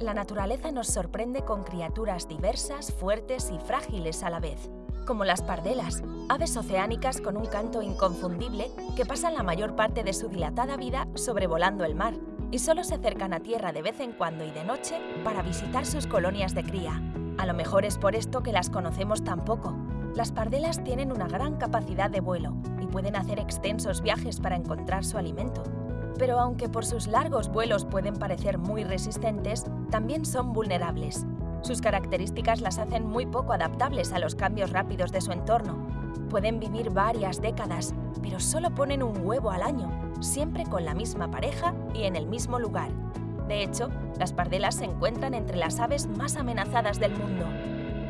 La naturaleza nos sorprende con criaturas diversas, fuertes y frágiles a la vez, como las pardelas, aves oceánicas con un canto inconfundible que pasan la mayor parte de su dilatada vida sobrevolando el mar y solo se acercan a tierra de vez en cuando y de noche para visitar sus colonias de cría. A lo mejor es por esto que las conocemos tan poco. Las pardelas tienen una gran capacidad de vuelo y pueden hacer extensos viajes para encontrar su alimento. Pero aunque por sus largos vuelos pueden parecer muy resistentes, también son vulnerables. Sus características las hacen muy poco adaptables a los cambios rápidos de su entorno. Pueden vivir varias décadas, pero solo ponen un huevo al año, siempre con la misma pareja y en el mismo lugar. De hecho, las pardelas se encuentran entre las aves más amenazadas del mundo.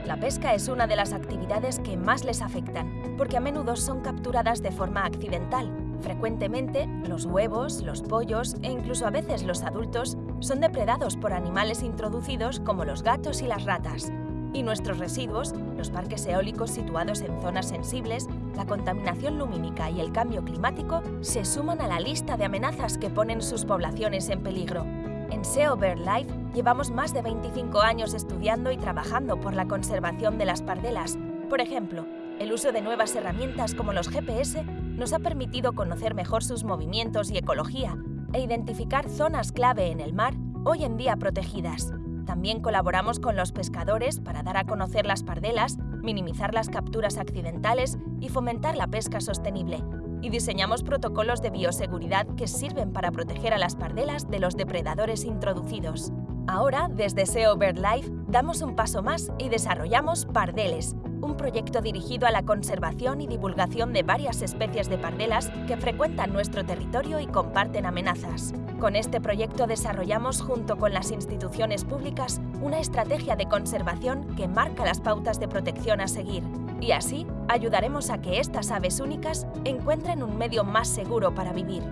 La pesca es una de las actividades que más les afectan, porque a menudo son capturadas de forma accidental. Frecuentemente, los huevos, los pollos e incluso a veces los adultos son depredados por animales introducidos como los gatos y las ratas. Y nuestros residuos, los parques eólicos situados en zonas sensibles, la contaminación lumínica y el cambio climático se suman a la lista de amenazas que ponen sus poblaciones en peligro. En SEO BirdLife llevamos más de 25 años estudiando y trabajando por la conservación de las pardelas. Por ejemplo, el uso de nuevas herramientas como los GPS nos ha permitido conocer mejor sus movimientos y ecología e identificar zonas clave en el mar, hoy en día protegidas. También colaboramos con los pescadores para dar a conocer las pardelas, minimizar las capturas accidentales y fomentar la pesca sostenible. Y diseñamos protocolos de bioseguridad que sirven para proteger a las pardelas de los depredadores introducidos. Ahora, desde SEO BirdLife, damos un paso más y desarrollamos Pardeles, un proyecto dirigido a la conservación y divulgación de varias especies de pardelas que frecuentan nuestro territorio y comparten amenazas. Con este proyecto desarrollamos, junto con las instituciones públicas, una estrategia de conservación que marca las pautas de protección a seguir. Y así, ayudaremos a que estas aves únicas encuentren un medio más seguro para vivir.